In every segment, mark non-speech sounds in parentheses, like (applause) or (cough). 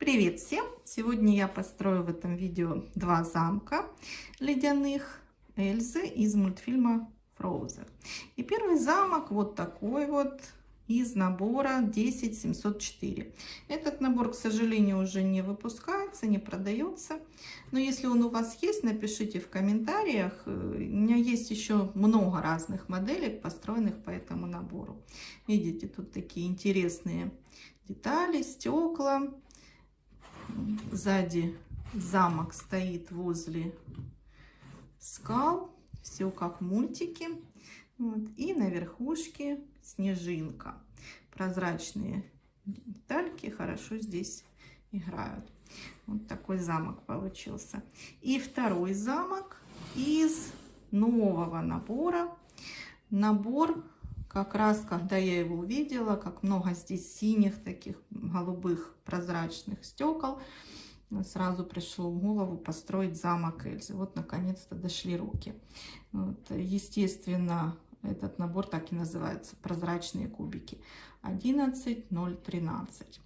Привет всем! Сегодня я построю в этом видео два замка ледяных Эльзы из мультфильма Frozen. И первый замок вот такой вот из набора 10704. Этот набор, к сожалению, уже не выпускается, не продается. Но если он у вас есть, напишите в комментариях. У меня есть еще много разных моделей, построенных по этому набору. Видите, тут такие интересные детали, стекла Сзади замок стоит возле скал. Все как мультики. Вот. И на верхушке снежинка. Прозрачные детальки хорошо здесь играют. Вот такой замок получился. И второй замок из нового набора. Набор как раз, когда я его увидела, как много здесь синих, таких голубых прозрачных стекол, сразу пришло в голову построить замок Эльзы. Вот, наконец-то дошли руки. Вот, естественно, этот набор так и называется, прозрачные кубики. 11013.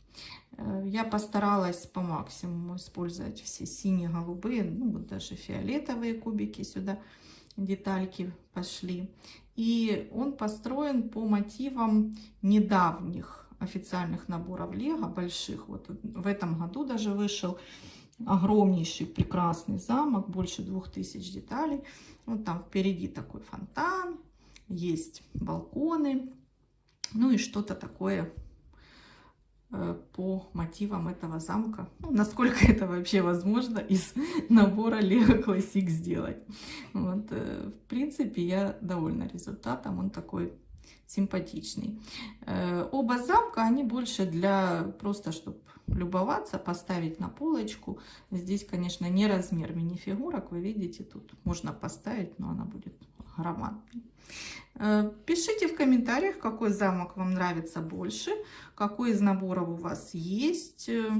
Э, я постаралась по максимуму использовать все синие, голубые, ну даже фиолетовые кубики сюда, детальки пошли. И он построен по мотивам недавних официальных наборов Лего, больших. Вот в этом году даже вышел огромнейший прекрасный замок, больше двух тысяч деталей. Вот там впереди такой фонтан, есть балконы, ну и что-то такое по мотивам этого замка. Ну, насколько (laughs) это вообще возможно из набора Lego Classic сделать. Вот, э, в принципе, я довольна результатом. Он такой симпатичный. Э, оба замка, они больше для просто, чтобы любоваться, поставить на полочку. Здесь, конечно, не размер мини-фигурок. Вы видите, тут можно поставить, но она будет громадной. Э, пишите в комментариях, какой замок вам нравится больше, какой из наборов у вас есть, э,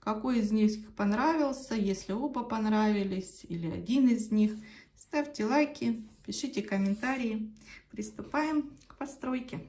какой из них понравился, если оба понравились или один из них. Ставьте лайки, пишите комментарии. Приступаем к постройке.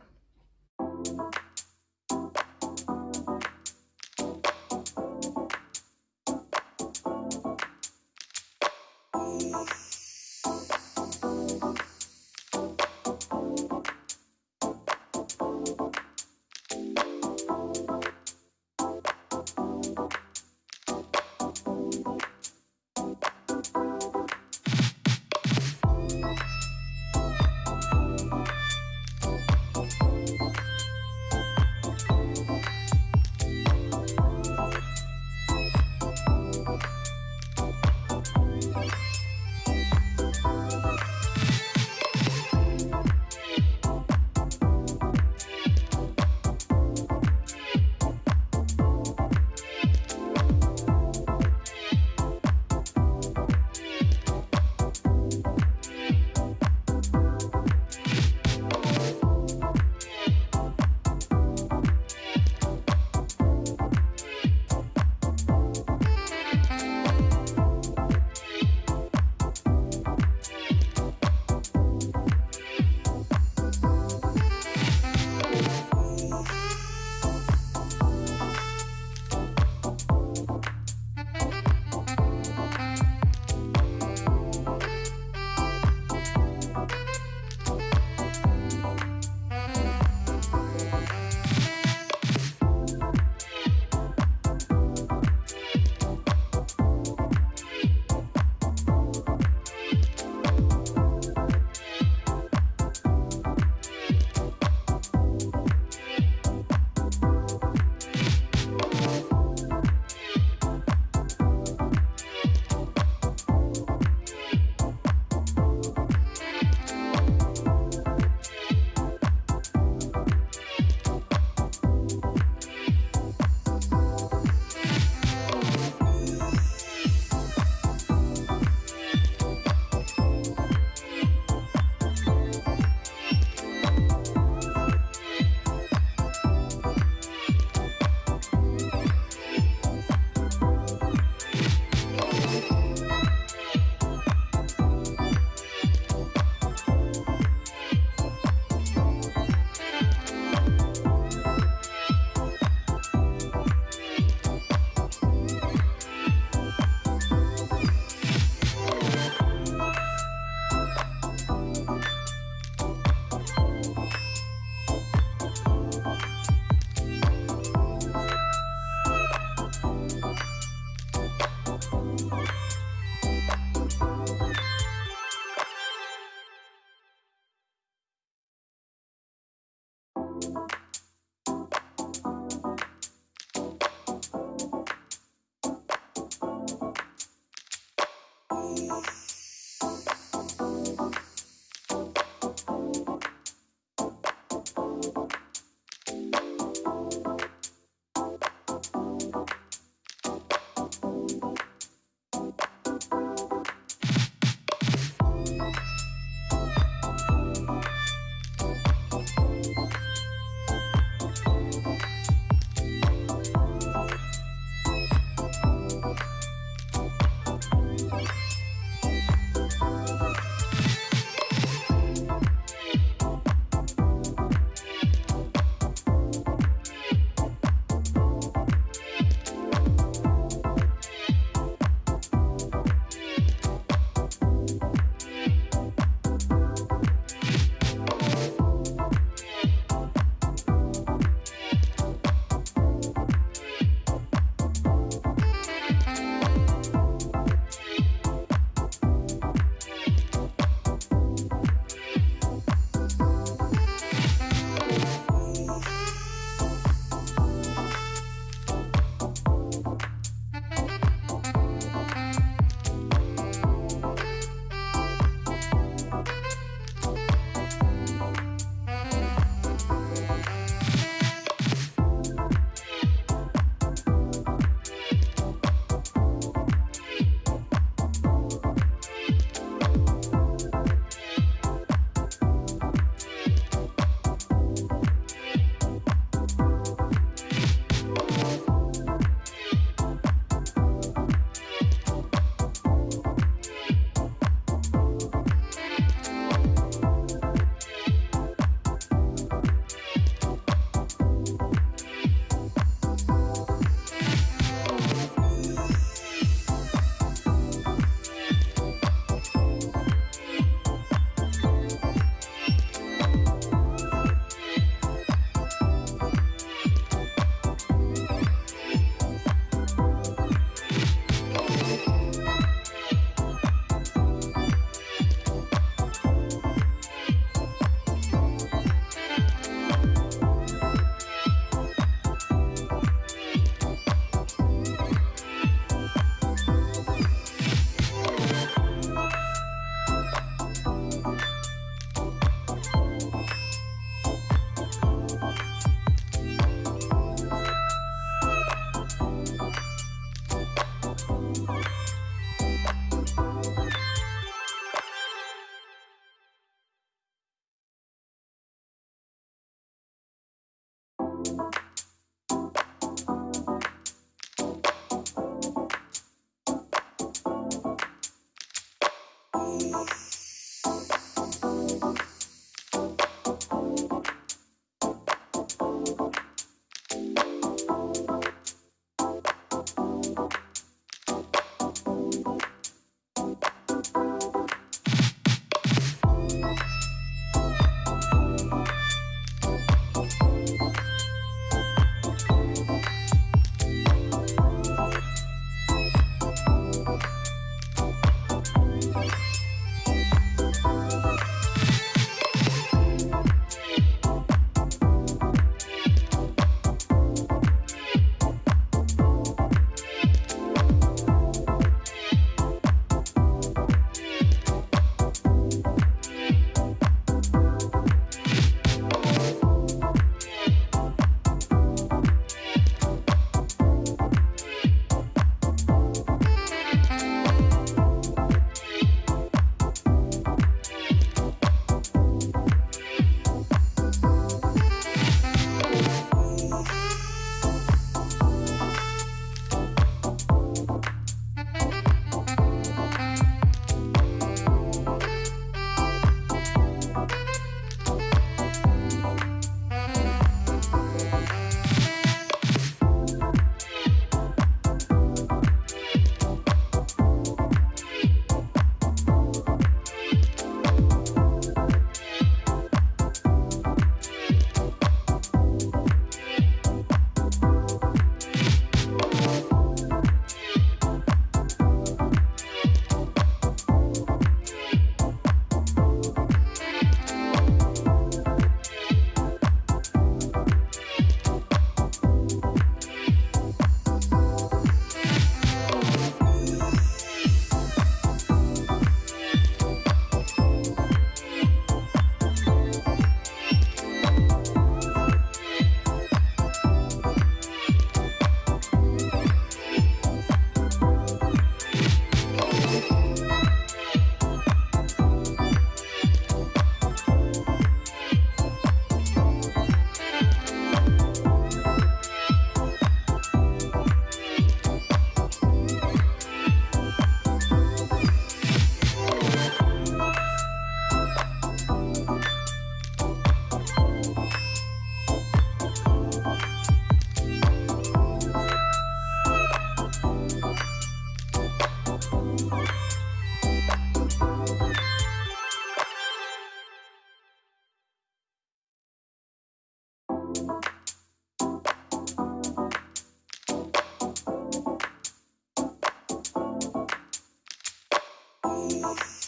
Bye.